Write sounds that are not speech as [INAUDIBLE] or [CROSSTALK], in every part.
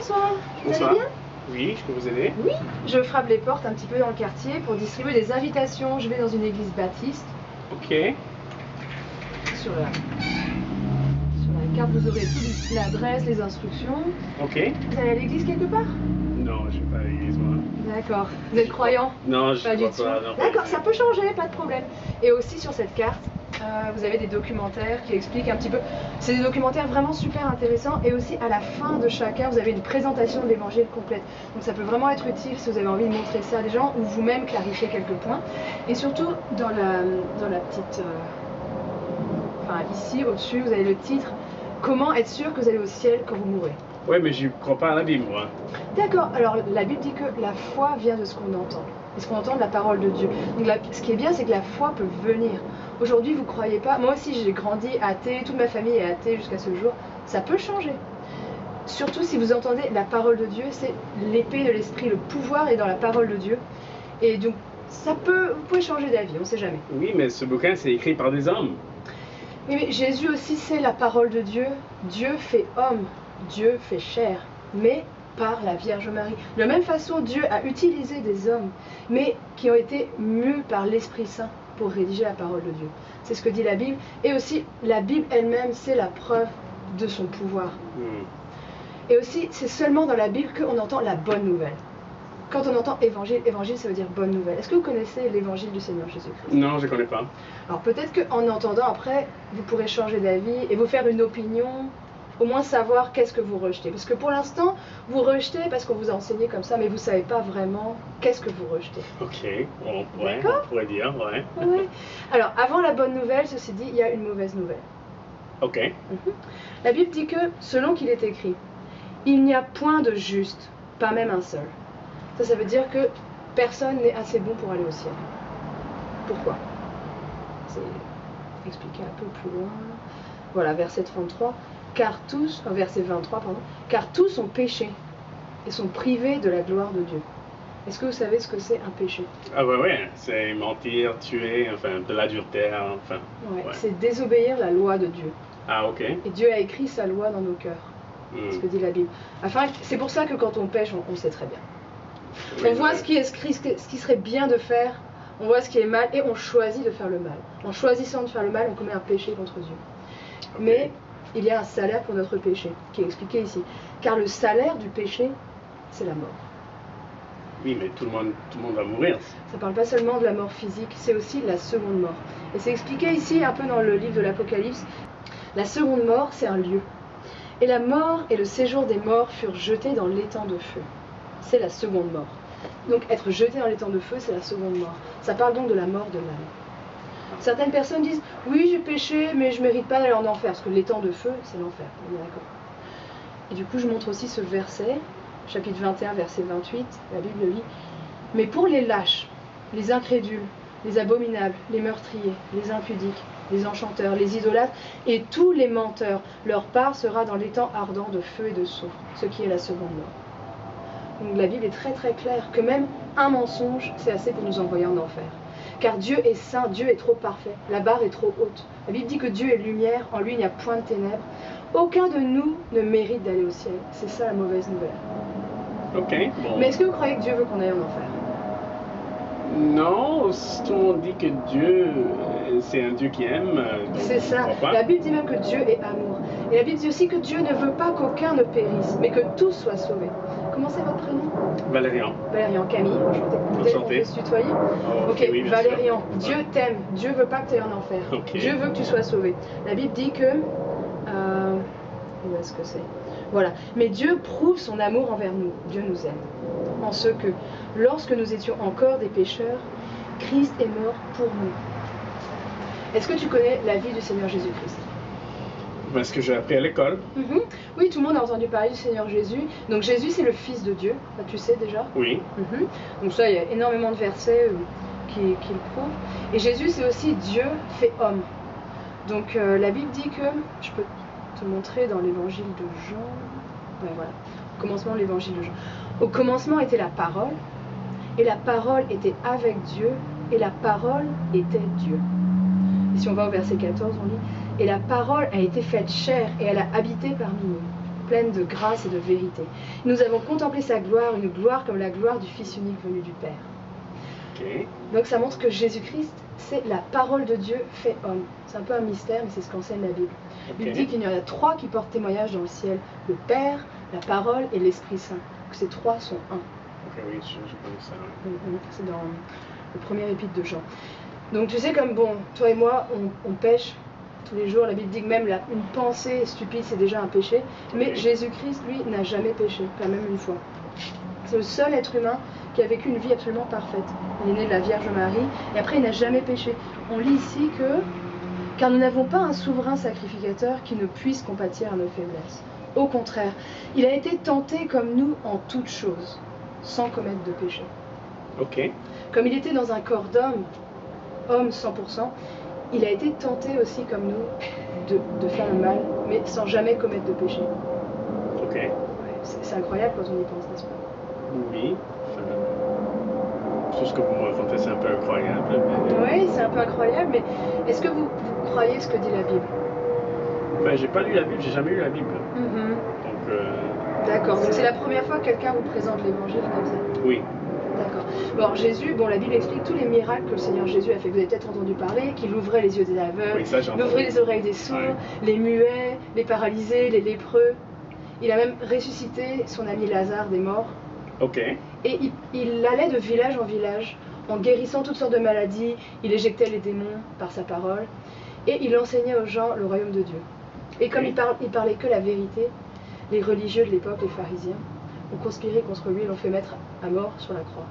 Bonsoir. Vous Bonsoir. allez bien Oui, je peux vous aider Oui. Je frappe les portes un petit peu dans le quartier pour distribuer des invitations. Je vais dans une église baptiste. Ok. Sur la, sur la carte, vous aurez toute l'adresse, les instructions. Ok. Vous allez à l'église quelque part Non, je vais pas à l'église, moi. D'accord. Vous êtes croyant Non, je du crois tout. pas. D'accord, ça peut changer, pas de problème. Et aussi sur cette carte, euh, vous avez des documentaires qui expliquent un petit peu. C'est des documentaires vraiment super intéressants. Et aussi à la fin de chacun, vous avez une présentation de l'évangile complète. Donc ça peut vraiment être utile si vous avez envie de montrer ça à des gens ou vous-même clarifier quelques points. Et surtout dans la, dans la petite. euh, Enfin, ici, au-dessus, vous avez le titre Comment être sûr que vous allez au ciel quand vous mourrez? Ouais, mais je crois pas à la Bible, moi. D'accord, alors la Bible dit que la foi vient de ce qu'on entend, de ce qu'on entend de la parole de Dieu. Donc la- ce qui est bien, c'est que la foi peut venir. Aujourd'hui, vous croyez pas, moi aussi j'ai grandi athée, toute ma famille est athée jusqu'à ce jour, ça peut changer. Surtout si vous entendez la parole de Dieu, c'est l'épée de l'esprit, le pouvoir est dans la parole de Dieu. Et donc ça peut, vous pouvez changer d'avis, on sait jamais. Oui, mais ce bouquin, c'est écrit par des hommes. Oui, mais Jésus aussi, c'est la parole de Dieu. Dieu fait homme, Dieu fait chair, mais par la Vierge Marie. De la même façon, Dieu a utilisé des hommes, mais qui ont été mus par l'Esprit Saint pour rédiger la parole de Dieu. C'est ce que dit la Bible. Et aussi, la Bible elle-même, c'est la preuve de son pouvoir. Hmm. Et aussi, c'est seulement dans la Bible qu'on entend la bonne nouvelle. Quand on entend évangile, évangile, ça veut dire bonne nouvelle. Est-ce que vous connaissez l'évangile du Seigneur Jésus-Christ? Non, je connais pas. alors peut-être qu'en entendant après, vous pourrez changer d'avis et vous faire une opinion, au moins savoir qu'est-ce que vous rejetez. Parce que pour l'instant, vous rejetez parce qu'on vous a enseigné comme ça, mais vous savez pas vraiment qu'est-ce que vous rejetez. Ok, ouais, D'accord. on pourrait dire, ouais. Ouais. Alors avant la bonne nouvelle, ceci dit, il y a une mauvaise nouvelle. Ok. Mhm. La Bible dit que, selon qu'il est écrit, il n'y a point de juste, pas même un seul. Ça, ça veut dire que personne n'est assez bon pour aller au ciel. Pourquoi? C'est expliqué un peu plus loin. Voilà, verset 33. Car tous, enfin, verset 23, pardon. Car tous ont péché et sont privés de la gloire de Dieu. Est-ce que vous savez ce que c'est un péché? Ah ouais, ouais, c'est mentir, tuer, enfin, de l'adultère, enfin. Ouais, Ouais. C'est désobéir la loi de Dieu. Ah, ok. Et Dieu a écrit sa loi dans nos cœurs. Hmm. ce que dit la Bible. Afin, c'est pour ça que quand on pêche, on, on sait très bien. Oui, on voit ce qui, est, ce qui- ce qui serait bien de faire, on voit ce qui est mal et on choisit de faire le mal. En choisissant de faire le mal, on commet un péché contre Dieu. Mais il y a un salaire pour notre péché, qui est expliqué ici. Car le salaire du péché, c'est la mort. Oui, mais tout le monde, tout le monde va mourir. Ça parle pas seulement de la mort physique, c'est aussi la seconde mort. Et c'est expliqué ici un peu dans le livre de l'Apocalypse. La seconde mort, c'est un lieu. Et la mort et le séjour des morts furent jetés dans l'étang de feu. C'est la seconde mort. Donc être jeté dans l'étang de feu, c'est la seconde mort. Ça parle donc de la mort de l'âme. Certaines personnes disent oui j'ai péché mais je mérite pas d'aller en enfer parce que l'étang de feu c'est l'enfer. On est d'accord. Et du coup je montre aussi ce verset, chapitre 21 verset 28, la Bible lit mais pour les lâches, les incrédules, les abominables, les meurtriers, les impudiques, les enchanteurs, les idolâtres et tous les menteurs, leur part sera dans l'étang ardent de feu et de soufre, ce qui est la seconde mort. Donc la Bible est très très claire que même un mensonge, c'est assez pour nous envoyer en enfer. Car Dieu est saint, Dieu est trop parfait, la barre est trop haute. La Bible dit que Dieu est lumière, en lui il n'y a point de ténèbres. Aucun de nous ne mérite d'aller au ciel. C'est ça la mauvaise nouvelle. Ok, bon. Mais est-ce que vous croyez que Dieu veut qu'on aille en enfer? Non, si tout le monde dit que Dieu, c'est un Dieu qui aime. euh, C'est ça. La Bible dit même que Dieu est amour. Et la Bible dit aussi que Dieu ne veut pas qu'aucun ne périsse, mais que tous soient sauvés. Comment c'est votre prénom Valérian. Valérian Camille, enchanté. Enchanté. se tutoyer Oh, Ok, oui, Valérian. Dieu Ouais. t'aime, Dieu veut pas que tu ailles en enfer. Dieu veut que tu sois sauvé. La Bible dit que. euh, où est-ce que c'est? Voilà. Mais Dieu prouve son amour envers nous. Dieu nous aime. En ce que, lorsque nous étions encore des pécheurs, Christ est mort pour nous. Est-ce que tu connais la vie du Seigneur Jésus-Christ? Parce que j'ai appris à l'école. Mhm. Oui, tout le monde a entendu parler du Seigneur Jésus. Donc Jésus, c'est le Fils de Dieu. Ça, tu sais déjà. Oui. Mhm. Donc ça, il y a énormément de versets euh, qui, qui le prouvent. Et Jésus, c'est aussi Dieu fait homme. Donc euh, la Bible dit que, je peux te montrer dans l'évangile de Jean, ouais, voilà, au commencement l'évangile de Jean. Au commencement était la parole, et la parole était avec Dieu, et la parole était Dieu. Et si on va au verset 14, on lit, et la parole a été faite chair, et elle a habité parmi nous. pleine de grâce et de vérité. Nous avons contemplé sa gloire, une gloire comme la gloire du Fils unique venu du Père. Donc ça montre que Jésus-Christ, c'est la parole de Dieu fait homme. C'est un peu un mystère, mais c'est ce qu'enseigne la Bible. Il dit qu'il y en a trois qui portent témoignage dans le ciel, le Père, la parole et l'Esprit Saint. Que ces trois sont un. Ok, oui, je, je connais ça. ouais. Mhm, C'est dans le premier épître de Jean. Donc tu sais comme bon, toi et moi, on, on pêche tous les jours. La Bible dit que même la- une pensée stupide, c'est déjà un péché. Mais. Jésus-Christ, lui, n'a jamais péché, pas même une fois. C'est le seul être humain qui a vécu une vie absolument parfaite. Il est né de la Vierge Marie et après il n'a jamais péché. On lit ici que car nous n'avons pas un souverain sacrificateur qui ne puisse compatir à nos faiblesses. Au contraire, il a été tenté comme nous en toutes choses, sans commettre de péché. Ok. Comme il était dans un corps d'homme, homme 100%, il a été tenté aussi comme nous de, de faire le mal, mais sans jamais commettre de péché. Ok. Ouais, c'est incroyable quand on y pense, n'est-ce pas? Oui. Tout ce que vous me racontez, c'est un peu incroyable. mais- Oui, c'est un peu incroyable, mais est-ce que vous, vous croyez ce que dit la Bible? Ben, j'ai pas lu la Bible, j'ai jamais lu la Bible. Mhm. Donc, euh, D'accord, donc c'est la première fois que quelqu'un vous présente l'évangile comme ça? oui. D'accord. Bon, alors Jésus, bon, la Bible explique tous les miracles que le Seigneur Jésus a fait. Vous avez peut-être entendu parler, qu'il ouvrait les yeux des aveugles, il ouvrait les oreilles des sourds, Ouais. les muets, les paralysés, les lépreux. Il a même ressuscité son ami Lazare des morts. Ok. Et il, il allait de village en village en guérissant toutes sortes de maladies. Il éjectait les démons par sa parole. Et il enseignait aux gens le royaume de Dieu. Et comme il, parle, il parlait que la vérité, les religieux de l'époque, les pharisiens, ont conspiré contre lui et l'ont fait mettre à mort sur la croix.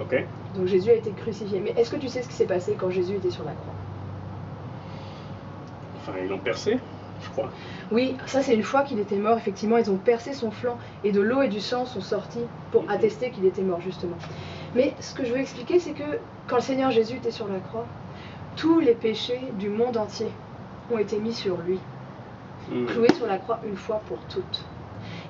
Ok. Donc Jésus a été crucifié. Mais est-ce que tu sais ce qui s'est passé quand Jésus était sur la croix? Enfin, ils l'ont percé, je crois. Oui, ça c'est une fois qu'il était mort, effectivement, ils ont percé son flanc et de l'eau et du sang sont sortis pour attester qu'il était mort, justement. Mais ce que je veux expliquer, c'est que quand le Seigneur Jésus était sur la croix, tous les péchés du monde entier ont été mis sur lui, Hmm. cloué sur la croix une fois pour toutes.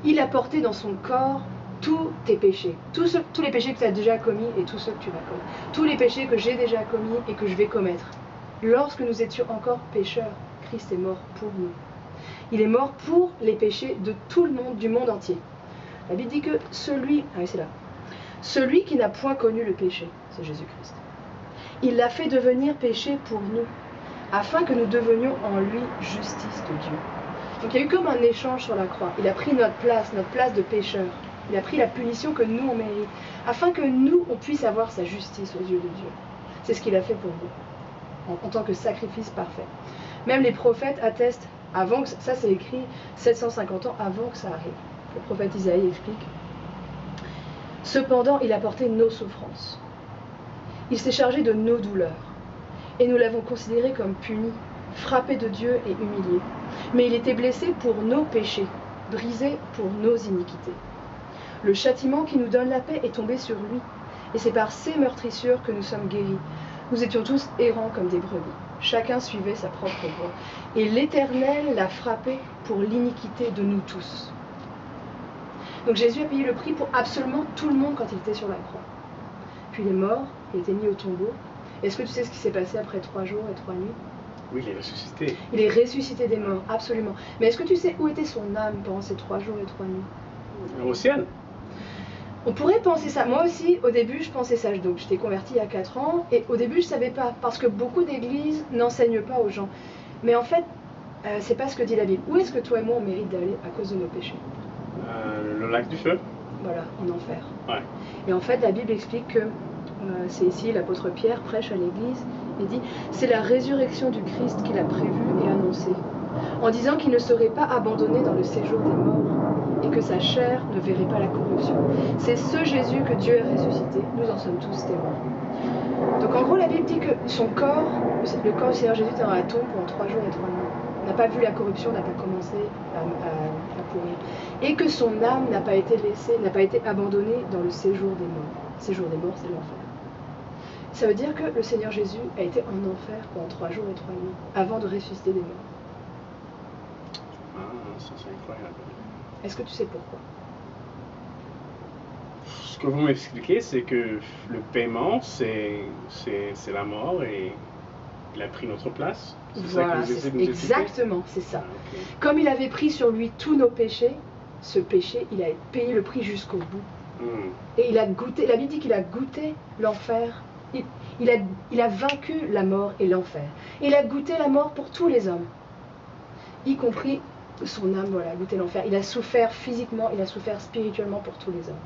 Il a porté dans son corps tous tes péchés, tous, les péchés que tu as déjà commis et tous ceux que tu vas commettre, tous les péchés que j'ai déjà commis et que je vais commettre. Lorsque nous étions encore pécheurs, Christ est mort pour nous. Il est mort pour les péchés de tout le monde, du monde entier. La Bible dit que celui, ah c'est là, celui qui n'a point connu le péché, c'est Jésus-Christ. Il l'a fait devenir péché pour nous, afin que nous devenions en lui justice de Dieu. Donc il y a eu comme un échange sur la croix. Il a pris notre place, notre place de pécheur. Il a pris la punition que nous on mérite, afin que nous on puisse avoir sa justice aux yeux de Dieu. C'est ce qu'il a fait pour nous, en, tant que sacrifice parfait. Même les prophètes attestent, avant que ça c'est écrit 750 ans avant que ça arrive. Le prophète Isaïe explique. Cependant, il a porté nos souffrances. Il s'est chargé de nos douleurs. Et nous l'avons considéré comme puni, frappé de Dieu et humilié. Mais il était blessé pour nos péchés, brisé pour nos iniquités. Le châtiment qui nous donne la paix est tombé sur lui. Et c'est par ses meurtrissures que nous sommes guéris. Nous étions tous errants comme des brebis. Chacun suivait sa propre voie. Et l'Éternel l'a frappé pour l'iniquité de nous tous. Donc Jésus a payé le prix pour absolument tout le monde quand il était sur la croix. Puis il est mort, il été mis au tombeau. Est-ce que tu sais ce qui s'est passé après trois jours et trois nuits? Oui, il est ressuscité. Il est ressuscité des morts, absolument. Mais est-ce que tu sais où était son âme pendant ces trois jours et trois nuits? Au ciel. On pourrait penser ça. Moi aussi, au début, je pensais ça. Donc, j'étais convertie il y a 4 ans. Et au début, je savais pas. Parce que beaucoup d'églises n'enseignent pas aux gens. Mais en fait, euh, c'est pas ce que dit la Bible. Où est-ce que toi et moi, on mérite d'aller à cause de nos péchés? Euh, le lac du feu. Voilà, en enfer. Ouais. Et en fait, la Bible explique que, euh, c'est ici l'apôtre Pierre prêche à l'église, il dit c'est la résurrection du Christ qu'il a prévue et annoncée, en disant qu'il ne serait pas abandonné dans le séjour des morts et que sa chair ne verrait pas la corruption. C'est ce Jésus que Dieu a ressuscité, nous en sommes tous témoins. Donc en gros, la Bible dit que son corps, le corps du Seigneur Jésus était dans la tombe pendant trois jours et trois nuits. N'a pas vu la corruption, n'a pas commencé à, pourrir. Et que son âme n'a pas été laissée, n'a pas été abandonnée dans le séjour des morts. Séjour des morts, c'est l'enfer. Ça veut dire que le Seigneur Jésus a été en enfer pendant trois jours et trois nuits, avant de ressusciter des morts. Ah, ça c'est incroyable. Est-ce que tu sais pourquoi? Ce que vous m'expliquez, c'est que le paiement, c'est c'est c'est la mort et il a pris notre place. C'est ça que Voilà, vous expliquer exactement, c'est ça. Ah. Comme il avait pris sur lui tous nos péchés, ce péché, il a payé le prix jusqu'au bout. Hmm. Et il a goûté, la Bible dit qu'il a goûté l'enfer. Il, il a, il a vaincu la mort et l'enfer. Il a goûté la mort pour tous les hommes, y compris son âme, voilà, a goûté l'enfer. Il a souffert physiquement, il a souffert spirituellement pour tous les hommes.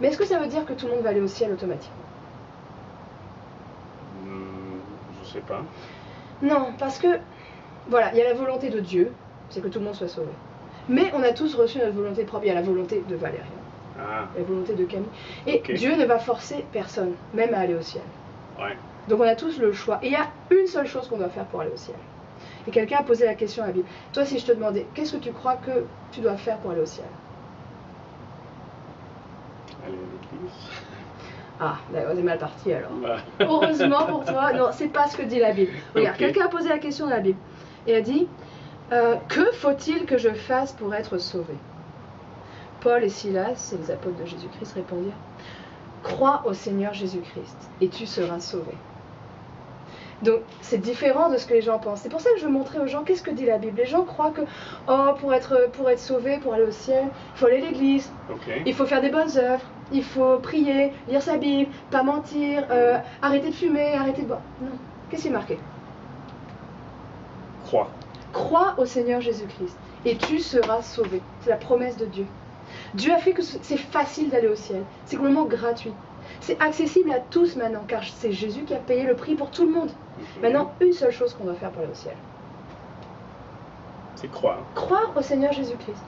Mais est-ce que ça veut dire que tout le monde va aller au ciel automatiquement? Hmm, je sais pas. Non, parce que, voilà, il y a la volonté de Dieu, c'est que tout le monde soit sauvé. Mais on a tous reçu notre volonté propre. Il y a la volonté de Valérian, Ah, la volonté de Camille. Et. Dieu ne va forcer personne, même à aller au ciel. ouais. Donc on a tous le choix. Et il y a une seule chose qu'on doit faire pour aller au ciel. Et quelqu'un a posé la question à la Bible. Toi, si je te demandais, qu'est-ce que tu crois que tu dois faire pour aller au ciel? Aller à l'église. [LAUGHS] Ah, d'accord, c'est mal parti alors. Bah, [LAUGHS] Heureusement pour toi, non, c'est pas ce que dit la Bible. Regarde, quelqu'un a posé la question à la Bible. Et a dit euh, Que faut-il que je fasse pour être sauvé? Paul et Silas, les apôtres de Jésus-Christ, répondirent Crois au Seigneur Jésus-Christ et tu seras sauvé. Donc c'est différent de ce que les gens pensent. C'est pour ça que je veux montrer aux gens qu'est-ce que dit la Bible. Les gens croient que oh pour être pour être sauvé, pour aller au ciel, il faut aller à l'église, il faut faire des bonnes œuvres, il faut prier, lire sa Bible, pas mentir, euh, arrêter de fumer, arrêter de boire. Non. Qu'est-ce qui est marqué? Croix. Crois au Seigneur Jésus-Christ et tu seras sauvé. C'est la promesse de Dieu. Dieu a fait que ce- c'est facile d'aller au ciel. C'est complètement gratuit. C'est accessible à tous maintenant car c'est Jésus qui a payé le prix pour tout le monde. Maintenant, une seule chose qu'on doit faire pour aller au ciel. C'est croire. Croire au Seigneur Jésus-Christ.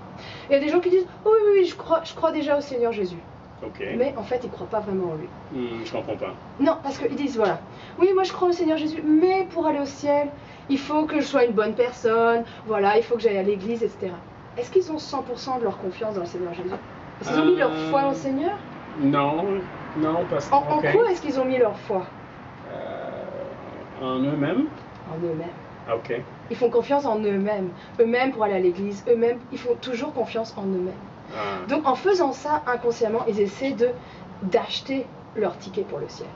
Il y a des gens qui disent Oh oui, oui, oui, je crois, je crois déjà au Seigneur Jésus. Mais en fait, ils ne croient pas vraiment en lui. Hmm, je comprends pas. Non, parce qu'ils disent voilà, oui, moi je crois au Seigneur Jésus, mais pour aller au ciel, il faut que je sois une bonne personne, voilà, il faut que j'aille à l'église, etc. Est-ce qu'ils ont 100% de leur confiance dans le Seigneur Jésus? Est-ce qu'ils ont mis leur Euh, foi au Seigneur? Non, non, parce que. en, quoi est-ce qu'ils ont mis leur foi? Euh, en eux-mêmes? En eux-mêmes. Ok. Ils font confiance en eux-mêmes. Eux-mêmes pour aller à l'église, eux-mêmes, ils font toujours confiance en eux-mêmes. Ah, Donc en faisant ça, inconsciemment, ils essaient de d'acheter leur ticket pour le ciel.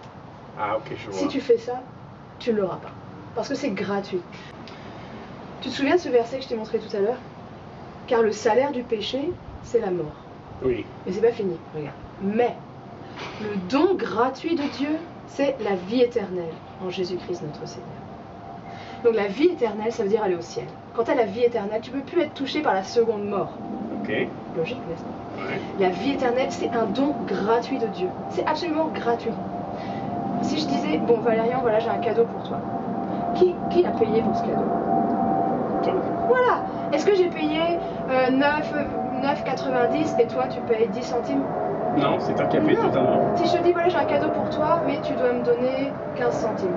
ah, ok, je vois. Si tu fais ça, tu ne l'auras pas. Parce que c'est gratuit. Tu te souviens de ce verset que je t'ai montré tout à l'heure? Car le salaire du péché, c'est la mort. Oui. Mais c'est pas fini, regarde. Mais le don gratuit de Dieu, c'est la vie éternelle en Jésus-Christ notre Seigneur. Donc la vie éternelle, ça veut dire aller au ciel. Quant à la vie éternelle, tu ne peux plus être touché par la seconde mort. Ok. Logique, n'est-ce pas? Ouais. La vie éternelle, c'est un don gratuit de Dieu. C'est absolument gratuit. Si je disais, bon Valérian, voilà, j'ai un cadeau pour toi. Qui, qui a payé pour ce cadeau? Voilà Est-ce que j'ai payé euh, 9, euh, 9,90 et toi tu payes 10 centimes Non, c'est Non. totalement. Si je te dis, voilà, j'ai un cadeau pour toi, mais tu dois me donner 15 centimes.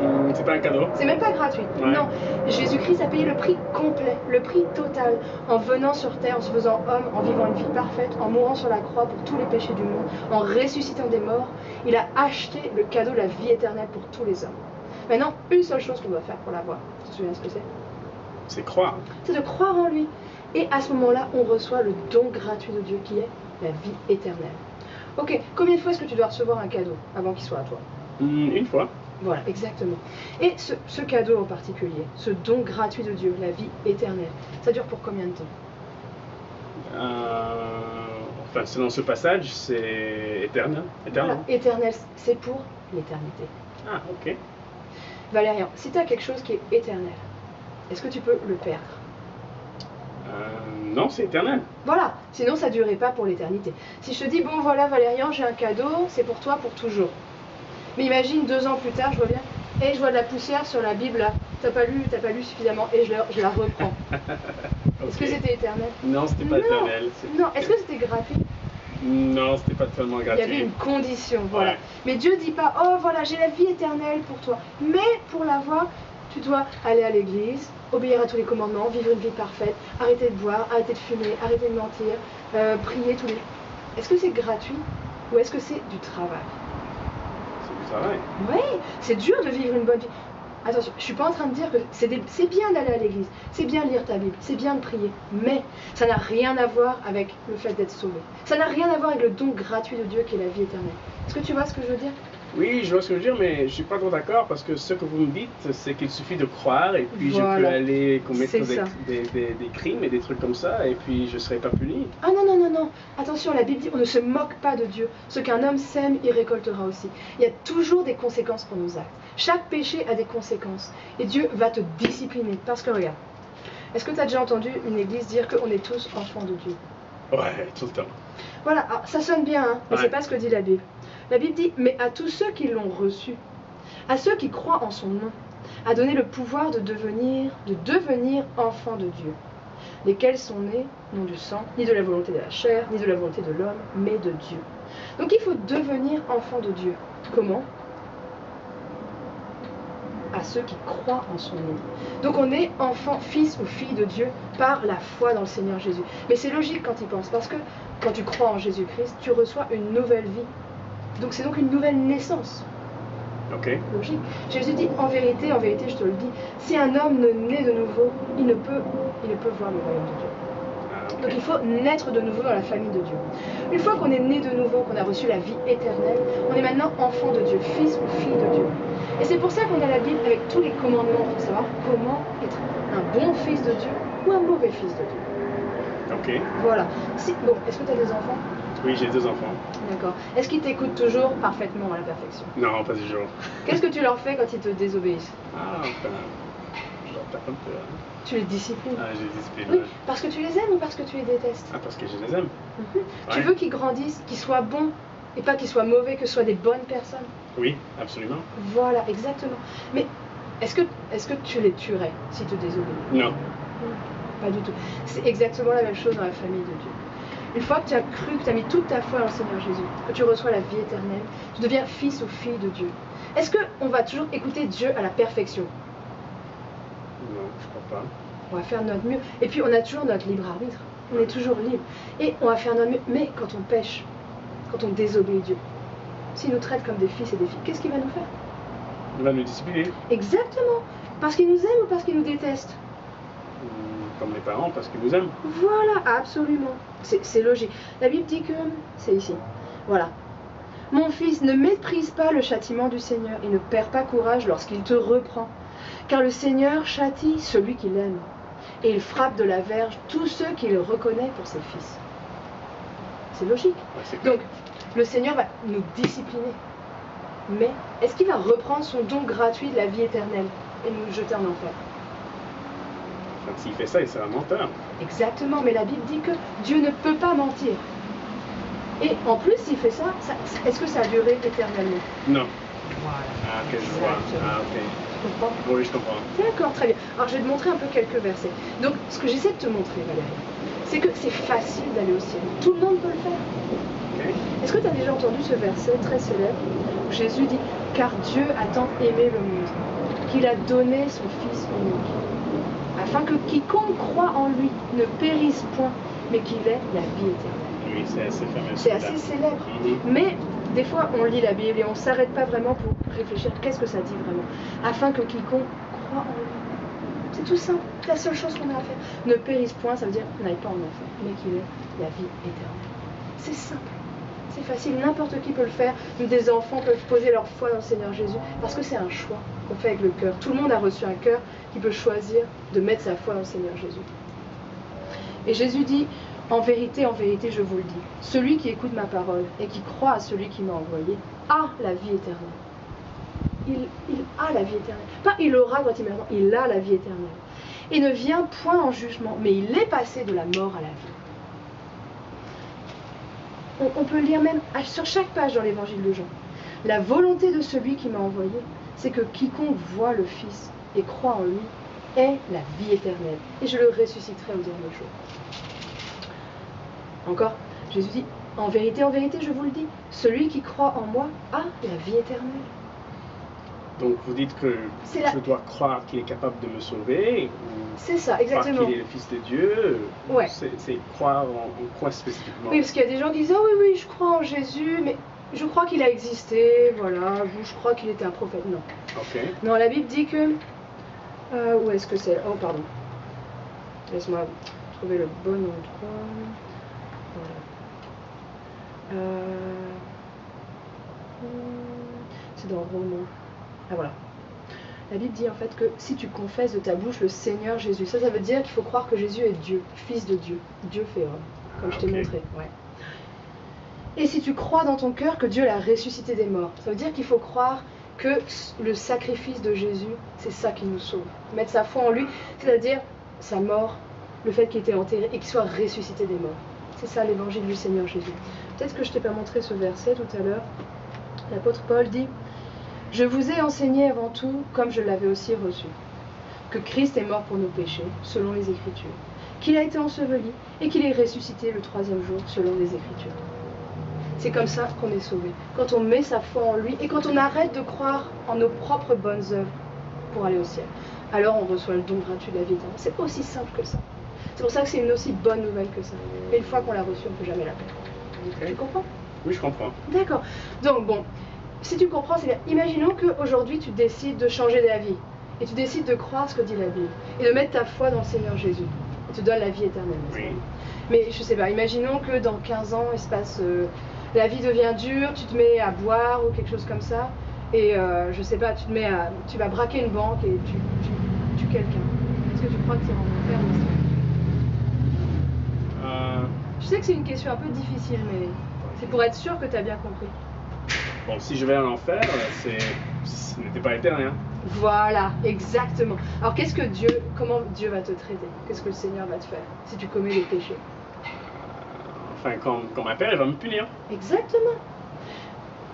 Hmm, c'est pas un cadeau. C'est même pas gratuit. Ouais. Non, Jésus-Christ a payé le prix complet, le prix total, en venant sur terre, en se faisant homme, en vivant une vie parfaite, en mourant sur la croix pour tous les péchés du monde, en ressuscitant des morts. Il a acheté le cadeau de la vie éternelle pour tous les hommes. Maintenant, une seule chose qu'on doit faire pour l'avoir, tu te souviens ce que c'est? C'est croire. C'est de croire en lui. Et à ce moment-là, on reçoit le don gratuit de Dieu qui est la vie éternelle. Ok, combien de fois est-ce que tu dois recevoir un cadeau avant qu'il soit à toi? Hmm, une fois. voilà, exactement. Et ce, ce cadeau en particulier, ce don gratuit de Dieu, la vie éternelle, ça dure pour combien de temps? Euh, enfin, selon ce passage, c'est éternel. Éternel. Voilà, Éternel, c'est pour l'éternité. Ah, ok. Valérian, si tu as quelque chose qui est éternel, est-ce que tu peux le perdre? Euh, non, c'est éternel. Voilà, sinon ça ne durerait pas pour l'éternité. Si je te dis, bon voilà Valérian, j'ai un cadeau, c'est pour toi pour toujours. Mais imagine deux ans plus tard, je vois bien, et je vois de la poussière sur la Bible là, t'as pas lu, t'as pas lu suffisamment, et je, la- je la reprends. [LAUGHS] Est-ce que c'était éternel? Non, c'était pas Non. éternel. Non, est-ce que c'était gratuit? Non, c'était pas totalement Il y gratuit. avait une condition, voilà. Ouais. Mais Dieu dit pas, oh voilà, j'ai la vie éternelle pour toi. Mais pour l'avoir, tu dois aller à l'église, obéir à tous les commandements, vivre une vie parfaite, arrêter de boire, arrêter de fumer, arrêter de mentir, euh, prier tous les. Est-ce que c'est gratuit ou est-ce que c'est du travail? C'est du travail. Oui, c'est dur de vivre une bonne vie. Attention, je suis pas en train de dire que c'est des- c'est bien d'aller à l'église, c'est bien de lire ta Bible, c'est bien de prier, mais ça n'a rien à voir avec le fait d'être sauvé. Ça n'a rien à voir avec le don gratuit de Dieu qui est la vie éternelle. Est-ce que tu vois ce que je veux dire? Oui, je vois ce que je veux dire, mais je suis pas trop d'accord parce que ce que vous me dites, c'est qu'il suffit de croire et puis je peux aller commettre des, ça. des, des- des crimes et des trucs comme ça et puis je serai pas puni. Ah non, non, non, non. Attention, la Bible dit on ne se moque pas de Dieu. Ce qu'un homme sème, il récoltera aussi. Il y a toujours des conséquences pour nos actes. Chaque péché a des conséquences. Et Dieu va te discipliner. Parce que regarde, est-ce que tu as déjà entendu une église dire qu'on est tous enfants de Dieu? Ouais, tout le temps. Voilà, alors, ça sonne bien, hein, mais Ouais. c'est pas ce que dit la Bible. La Bible dit Mais à tous ceux qui l'ont reçu, à ceux qui croient en son nom, a donné le pouvoir de devenir, de devenir enfants de Dieu, lesquels sont nés non du sang, ni de la volonté de la chair, ni de la volonté de l'homme, mais de Dieu. Donc il faut devenir enfant de Dieu. Comment? À ceux qui croient en son nom. Donc on est enfant, fils ou fille de Dieu par la foi dans le Seigneur Jésus. Mais c'est logique quand il pense, parce que quand tu crois en Jésus-Christ, tu reçois une nouvelle vie. Donc c'est donc une nouvelle naissance. Ok. Logique. Jésus dit en vérité, en vérité, je te le dis, si un homme ne naît de nouveau, il ne peut, il ne peut voir le royaume de Dieu. Ah. Donc il faut naître de nouveau dans la famille de Dieu. Une fois qu'on est né de nouveau, qu'on a reçu la vie éternelle, on est maintenant enfant de Dieu, fils ou fille de Dieu. Et c'est pour ça qu'on a la Bible avec tous les commandements pour savoir comment être un bon fils de Dieu ou un mauvais fils de Dieu. Ok. Voilà. Si, bon, est-ce que tu as des enfants? Oui, j'ai deux enfants. D'accord. Est-ce qu'ils t'écoutent toujours parfaitement à la perfection? Non, pas toujours. Qu'est-ce que tu leur fais quand ils te désobéissent? Ah, enfin, je leur tape un peu. hein. Tu les disciplines. Ah, j'ai discipline. Oui, ouais. parce que tu les aimes ou parce que tu les détestes? Ah, parce que je les aime. Mhm. Tu Ouais. veux qu'ils grandissent, qu'ils soient bons et pas qu'ils soient mauvais, que ce soient des bonnes personnes? Oui, absolument. Voilà, exactement. Mais est-ce que, est que tu les tuerais s'ils te désobéissent? Non. Pas du tout. C'est exactement la même chose dans la famille de Dieu. Une fois que tu as cru, que tu as mis toute ta foi dans le Seigneur Jésus, que tu reçois la vie éternelle, tu deviens fils ou fille de Dieu. Est-ce qu'on va toujours écouter Dieu à la perfection? Non, je crois pas. On va faire notre mieux. Et puis on a toujours notre libre arbitre. On est toujours libre. Et on va faire notre mieux. Mais quand on pêche, quand on désobéit Dieu, s'il nous traite comme des fils et des filles, qu'est-ce qu'il va nous faire? Il va nous discipliner. Exactement. Parce qu'il nous aime ou parce qu'il nous déteste? Hum, Comme les parents, parce qu'ils nous aiment. Voilà, absolument. C'est logique. La Bible dit que c'est ici. Voilà. Mon fils, ne méprise pas le châtiment du Seigneur et ne perds pas courage lorsqu'il te reprend. Car le Seigneur châtie celui qu'il aime. Et il frappe de la verge tous ceux qu'il reconnaît pour ses fils. C'est logique. Ouais, Donc, le Seigneur va nous discipliner. Mais est-ce qu'il va reprendre son don gratuit de la vie éternelle et nous jeter en enfer? S'il fait ça, il sera menteur. Exactement, mais la Bible dit que Dieu ne peut pas mentir. Et en plus, s'il fait ça, ça- est-ce que ça a duré éternellement? Non. Voilà. Ah, ok, je vois. Ah, ok. Tu comprends Oui, je comprends. D'accord, très bien. Alors, je vais te montrer un peu quelques versets. Donc, ce que j'essaie de te montrer, Valérie, c'est que c'est facile d'aller au ciel. Tout le monde peut le faire. Est-ce que tu as déjà entendu ce verset très célèbre où Jésus dit Car Dieu a tant aimé le monde qu'il a donné son Fils unique, afin que quiconque croit en lui ne périsse point, mais qu'il ait la vie éternelle. Oui, c'est assez fameux. C'est assez célèbre. Mhm. Mais des fois, on lit la Bible et on ne s'arrête pas vraiment pour réfléchir qu'est-ce que ça dit vraiment. Afin que quiconque croit en lui. C'est tout simple. La seule chose qu'on a à faire. Ne périsse point, ça veut dire n'aille pas en enfer, mais qu'il ait la vie éternelle. C'est simple. C'est facile. N'importe qui peut le faire. Des enfants peuvent poser leur foi dans le Seigneur Jésus parce que c'est un choix qu'on fait avec le cœur. Tout le monde a reçu un cœur qui peut choisir de mettre sa foi dans le Seigneur Jésus. Et Jésus dit, en vérité, en vérité, je vous le dis, celui qui écoute ma parole et qui croit à celui qui m'a envoyé a la vie éternelle. Il, a la vie éternelle. Pas il aura quand il il a la vie éternelle. Et ne vient point en jugement, mais il est passé de la mort à la vie. On, on peut lire même sur chaque page dans l'évangile de Jean. La volonté de celui qui m'a envoyé, c'est que quiconque voit le Fils et croit en lui ait la vie éternelle. Et je le ressusciterai au dernier jour. Encore, Jésus dit, en vérité, en vérité, je vous le dis, celui qui croit en moi a la vie éternelle. Donc vous dites que la- je dois croire qu'il est capable de me sauver C'est ça, exactement. qu'il est le Fils de Dieu. Ouais. C'est croire en, en quoi spécifiquement? Oui, parce qu'il y a des gens qui disent, ah oui, oui, je crois en Jésus, mais je crois qu'il a existé, voilà, je crois qu'il était un prophète. Non. Ok. Non, la Bible dit que... euh, où est-ce que c'est? Oh, pardon. Laisse-moi trouver le bon endroit. Voilà. Euh, C'est dans Romains. Ah voilà. La Bible dit en fait que si tu confesses de ta bouche le Seigneur Jésus, ça, ça veut dire qu'il faut croire que Jésus est Dieu, Fils de Dieu, Dieu fait homme, comme je t'ai montré. Ouais. Et si tu crois dans ton cœur que Dieu l'a ressuscité des morts, ça veut dire qu'il faut croire que le sacrifice de Jésus, c'est ça qui nous sauve. Mettre sa foi en lui, c'est-à-dire sa mort, le fait qu'il était enterré et qu'il soit ressuscité des morts. C'est ça l'évangile du Seigneur Jésus. Peut-être que je t'ai pas montré ce verset tout à l'heure. L'apôtre Paul dit Je vous ai enseigné avant tout, comme je l'avais aussi reçu, que Christ est mort pour nos péchés, selon les Écritures, qu'il a été enseveli et qu'il est ressuscité le troisième jour, selon les Écritures. C'est comme ça qu'on est sauvé. Quand on met sa foi en lui et quand on arrête de croire en nos propres bonnes œuvres pour aller au ciel, alors on reçoit le don gratuit de la vie éternelle. C'est aussi simple que ça. C'est pour ça que c'est une aussi bonne nouvelle que ça. Et une fois qu'on l'a reçue, on ne peut jamais la perdre. Tu comprends? Oui, je comprends. D'accord. Donc bon, si tu comprends, c'est bien. Imaginons qu'aujourd'hui tu décides de changer d'avis et tu décides de croire ce que dit la Bible et de mettre ta foi dans le Seigneur Jésus. Il te donne la vie éternelle. Oui. Mais je sais pas, imaginons que dans 15 ans, il se passe. euh, la vie devient dure, tu te mets à boire ou quelque chose comme ça. Et euh, je sais pas, tu te mets à. Tu vas braquer une banque et tu, tu tues quelqu'un. Est-ce que tu crois que en enfer ou Euh, Je sais que c'est une question un peu difficile, mais c'est pour être sûr que tu as bien compris. bon, si je vais en enfer, c'est, ce n'était pas éternel. Voilà, exactement. Alors qu'est-ce que Dieu, comment Dieu va te traiter? Qu'est-ce que le Seigneur va te faire si tu commets des péchés? Enfin, quand, quand ma père, il va me punir. Exactement.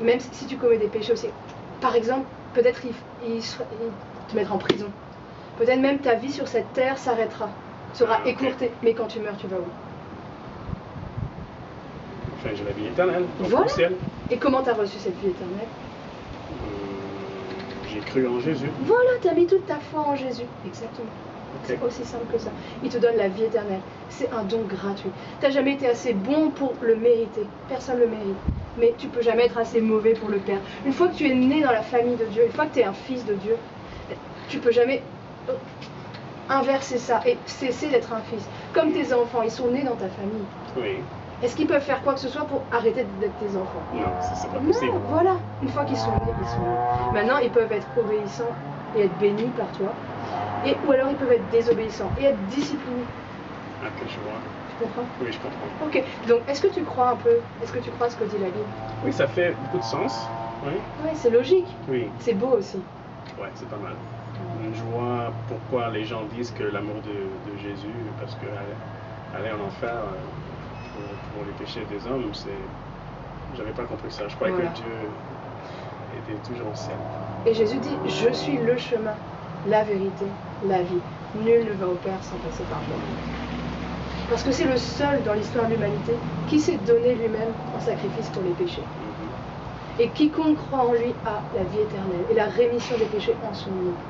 Même si, tu commets des péchés aussi. Par exemple, peut-être il, il te mettra en prison. Peut-être même ta vie sur cette terre s'arrêtera, sera Ah, écourtée. Mais quand tu meurs, tu vas où? Enfin, j'ai la vie éternelle. Voilà. ciel. Et comment tu as reçu cette vie éternelle? Hum, j'ai cru en Jésus. Voilà, tu as mis toute ta foi en Jésus. Exactement. C'est aussi simple que ça. Il te donne la vie éternelle. C'est un don gratuit. Tu n'as jamais été assez bon pour le mériter. Personne ne le mérite. Mais tu peux jamais être assez mauvais pour le perdre. Une fois que tu es né dans la famille de Dieu, une fois que tu es un fils de Dieu, tu peux jamais euh, inverser ça et cesser d'être un fils. Comme tes enfants, ils sont nés dans ta famille. Oui. Est-ce qu'ils peuvent faire quoi que ce soit pour arrêter d'être tes enfants? Non, ça, c'est pas non, possible. voilà. Une fois qu'ils sont nés, ils sont nés. Maintenant, ils peuvent être obéissants et être bénis par toi. Et, ou alors, ils peuvent être désobéissants et être disciplinés. Ah, que je vois. Tu comprends? Oui, je comprends. Ok. Donc, est-ce que tu crois un peu Est-ce que tu crois ce que dit la Bible? Oui, ça fait beaucoup de sens. Oui. Oui, c'est logique. Oui. C'est beau aussi. Ouais, c'est pas mal. Je vois pourquoi les gens disent que l'amour de, de Jésus, parce que aller, aller en enfer euh, pour, pour les péchés des hommes, c'est. J'avais pas compris ça. Je croyais Voilà. que Dieu était toujours au ciel. Et Jésus dit Je suis le chemin, la vérité, la vie. Nul ne va au Père sans passer par moi. Parce que c'est le seul dans l'histoire de l'humanité qui s'est donné lui-même en sacrifice pour les péchés. Et quiconque croit en lui a la vie éternelle et la rémission des péchés en son nom.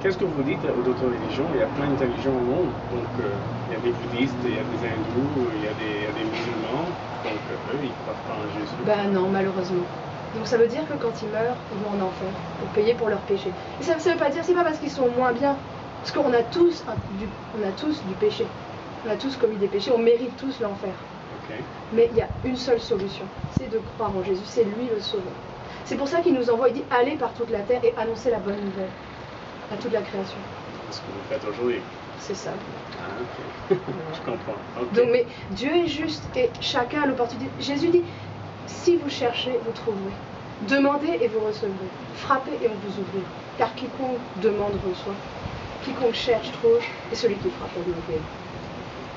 Qu'est-ce que vous dites aux d'autres religions? Il y a plein de religions au monde. Donc, euh, il y a des bouddhistes, il y a des hindous, il y a des, il y a des musulmans. Donc, euh, eux, ils croient pas en Jésus. Ben non, malheureusement. Donc ça veut dire que quand ils meurent, ils vont en enfer pour payer pour leurs péchés. Et ça ne veut pas dire, c'est pas parce qu'ils sont moins bien. Parce qu'on a tous un- du, on a tous du péché. On a tous commis des péchés, on mérite tous l'enfer. Mais il y a une seule solution, c'est de croire en Jésus, c'est lui le sauveur. C'est pour ça qu'il nous envoie, il dit allez par toute la terre et annoncez la bonne nouvelle à toute la création. Ce que vous faites aujourd'hui. C'est ça. Ah, ok. [LAUGHS] je comprends. Donc, mais Dieu est juste et chacun a l'opportunité. Jésus dit si vous cherchez, vous trouverez. Demandez et vous recevrez. Frappez et on vous ouvrira. Car quiconque demande reçoit. Quiconque cherche trouve. Et celui qui frappe, ouvrira.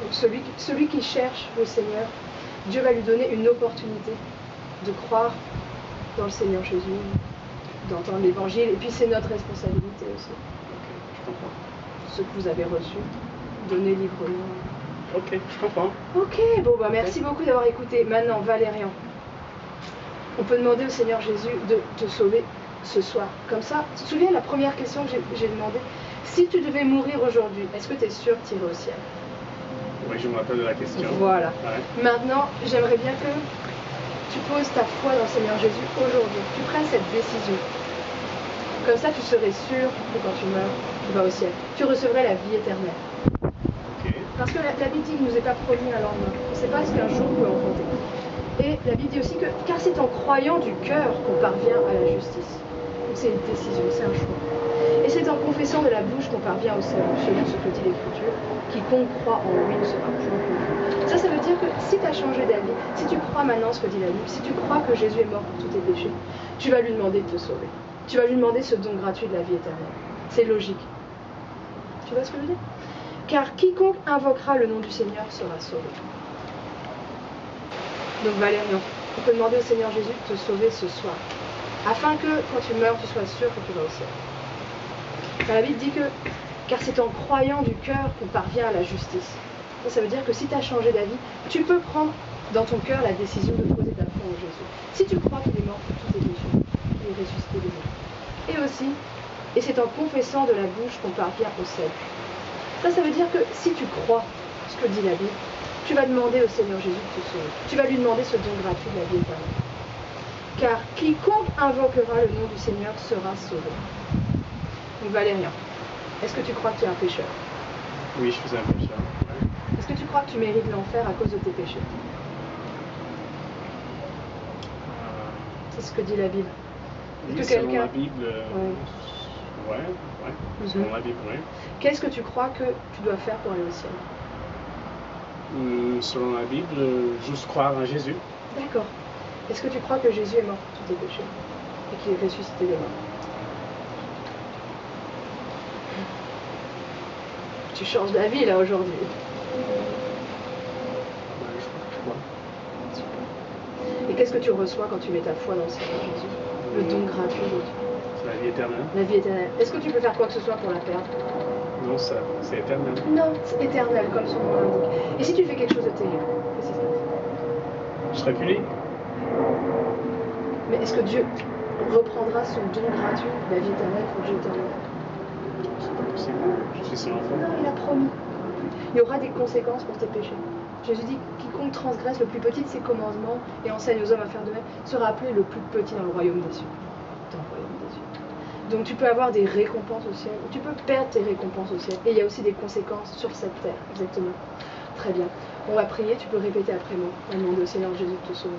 Donc, celui, qui- celui qui cherche le Seigneur, Dieu va lui donner une opportunité de croire dans le Seigneur Jésus, d'entendre l'évangile. Et puis, c'est notre responsabilité aussi. Je comprends. Ce que vous avez reçu, donnez librement. Ok, je comprends. Ok, bon bah merci beaucoup d'avoir écouté. Maintenant, Valérian, on peut demander au Seigneur Jésus de te sauver ce soir. Comme ça, tu te souviens la première question que j'ai- j'ai demandé Si tu devais mourir aujourd'hui, est-ce que tu es sûr de tirer au ciel? Oui, je me rappelle de la question. Voilà. Ouais. Maintenant, j'aimerais bien que tu poses ta foi dans le Seigneur Jésus aujourd'hui. Tu prennes cette décision. Comme ça, tu serais sûr que quand tu meurs, tu vas au ciel. Tu recevrais la vie éternelle. Parce que la, la Bible ne nous est pas promis un lendemain. On ne sait pas ce qu'un jour peut enfanter. Et la Bible dit aussi que car c'est en croyant du cœur qu'on parvient à la justice. C'est une décision, c'est un choix. Et c'est en confessant de la bouche qu'on parvient au salut, selon ce que dit l'Écriture. Quiconque croit en lui ne sera point confus. Ça, ça veut dire que si tu as changé d'avis, si tu crois maintenant ce que dit la Bible, si tu crois que Jésus est mort pour tous tes péchés, tu vas lui demander de te sauver. Tu vas lui demander ce don gratuit de la vie éternelle. C'est logique. Tu vois ce que je veux dire? Car quiconque invoquera le nom du Seigneur sera sauvé. Donc Valérian, on peut demander au Seigneur Jésus de te sauver ce soir, afin que quand tu meurs, tu sois sûr que tu vas au ciel. La Bible dit que, car c'est en croyant du cœur qu'on parvient à la justice. Ça, veut dire que si tu as changé d'avis, tu peux prendre dans ton cœur la décision de poser ta foi en Jésus. Si tu crois qu'il est mort pour tous tes qu'il est ressuscité des. Et aussi, et c'est en confessant de la bouche qu'on parvient au ciel. Ça, ça veut dire que si tu crois ce que dit la Bible, tu vas demander au Seigneur Jésus de te sauver. Tu vas lui demander ce don gratuit de la vie éternelle. Car quiconque invoquera le nom du Seigneur sera sauvé. Donc Valérien, est-ce que tu crois que tu es un pécheur? Oui, je suis un pécheur. Est-ce que tu crois que tu mérites l'enfer à cause de tes péchés? C'est ce que dit la Bible. oui, que selon quelqu'un- la Bible, euh, ouais, ouais, selon la Bible, ouais. Qu'est-ce que tu crois que tu dois faire pour aller au ciel? Selon la Bible, euh, juste croire en Jésus. D'accord. Est-ce que tu crois que Jésus est mort pour tous tes péchés et qu'il est ressuscité des morts Tu changes d'avis là aujourd'hui. Ouais, je crois. Et qu'est-ce que tu reçois quand tu mets ta foi dans le Seigneur Jésus? Le don gratuit de Dieu. C'est la vie éternelle. La vie éternelle. Est-ce que tu peux faire quoi que ce soit pour la perdre? Non, ça, c'est éternel. Non, c'est éternel comme son nom l'indique. Et si tu fais quelque chose de terrible, qu'est-ce qui se passe Je serai puni. Mais est-ce que Dieu reprendra son don gratuit, la vie éternelle, pour Dieu éternel? C'est pas possible. Je suis son enfant. Non, il a promis. Il y aura des conséquences pour tes péchés. Jésus dit quiconque transgresse le plus petit de ses commandements et enseigne aux hommes à faire de même sera appelé le plus petit dans le royaume des cieux. Dans le royaume des cieux. Donc tu peux avoir des récompenses au ciel ou tu peux perdre tes récompenses au ciel. Et il y a aussi des conséquences sur cette terre, exactement. Très bien. On va prier, tu peux répéter après moi. On va demander au Seigneur Jésus de te sauver.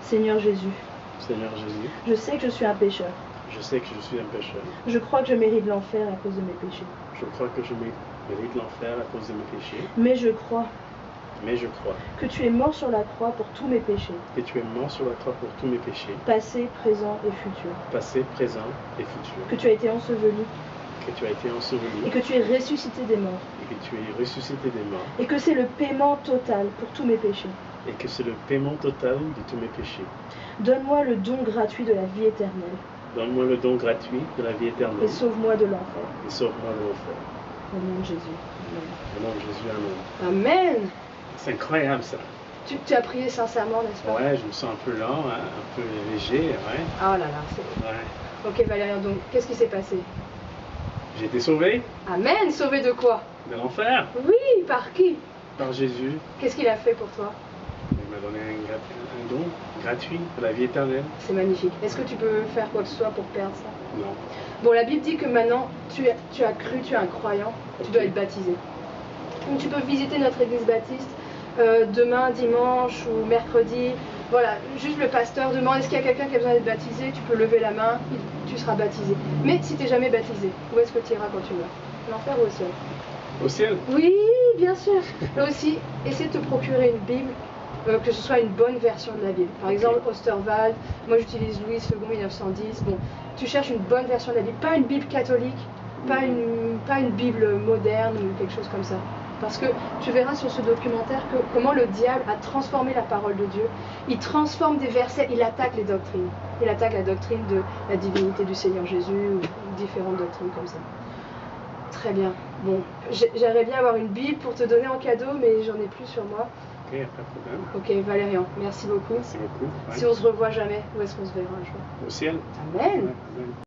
Seigneur Jésus, Seigneur Jésus, je sais que je suis un pécheur. je sais que je suis un pécheur. Je crois que je mérite l'enfer à cause de mes péchés. Je crois que je mé- mérite l'enfer à cause de mes péchés. Mais je crois Mais je crois que tu es mort sur la croix pour tous mes péchés, que tu es mort sur la croix pour tous mes péchés, passés, présents et futurs. passé, présent et futur. Que tu as été enseveli Que tu as été enseveli et que tu es ressuscité des morts. et que tu es ressuscité des morts. Et que c'est le paiement total pour tous mes péchés. Et que c'est le paiement total de tous mes péchés. Donne-moi le don gratuit de la vie éternelle Donne-moi le don gratuit de la vie éternelle et sauve-moi de l'enfer. et sauve-moi de l'enfer. Au nom de Jésus. Au nom de Jésus, Amen. Amen. C'est incroyable ça. Tu, tu as prié sincèrement, n'est-ce pas? Ouais, je me sens un peu lent, hein, un peu léger, ouais. Ah là là, c'est ouais. Ok Valérien, donc qu'est-ce qui s'est passé? J'ai été sauvé Amen. Sauvé de quoi? De l'enfer Oui, par qui? Par Jésus. Qu'est-ce qu'il a fait pour toi? Il m'a donné un, don gratuit de la vie éternelle. C'est magnifique. Est-ce que tu peux faire quoi que ce soit pour perdre ça? Non. Bon, la Bible dit que maintenant, tu, as- tu as cru, tu es un croyant, tu dois être baptisé. Donc tu peux visiter notre église baptiste euh, demain, dimanche ou mercredi. Voilà, juste le pasteur demande est-ce qu'il y a quelqu'un qui a besoin d'être baptisé? Tu peux lever la main, tu seras baptisé. Mais si tu n'es jamais baptisé, où est-ce que tu iras quand tu meurs L'enfer ou au ciel? Au ciel Oui, bien sûr. Là aussi, essaie de te procurer une Bible, euh, que ce soit une bonne version de la Bible. Par exemple, Osterwald, moi j'utilise Louis II 1910. Bon, tu cherches une bonne version de la Bible, pas une Bible catholique, pas une, pas une Bible moderne ou quelque chose comme ça. Parce que tu verras sur ce documentaire que, comment le diable a transformé la parole de Dieu. Il transforme des versets, il attaque les doctrines. Il attaque la doctrine de la divinité du Seigneur Jésus ou différentes doctrines comme ça. Très bien. Bon, j'ai- j'aimerais bien avoir une Bible pour te donner en cadeau, mais j'en ai plus sur moi. Ok, pas de problème. Ok, Valérian, merci beaucoup. Merci beaucoup. Ouais. Si on se revoit jamais, où est-ce qu'on se verra un jour? Au ciel Amen. Amen.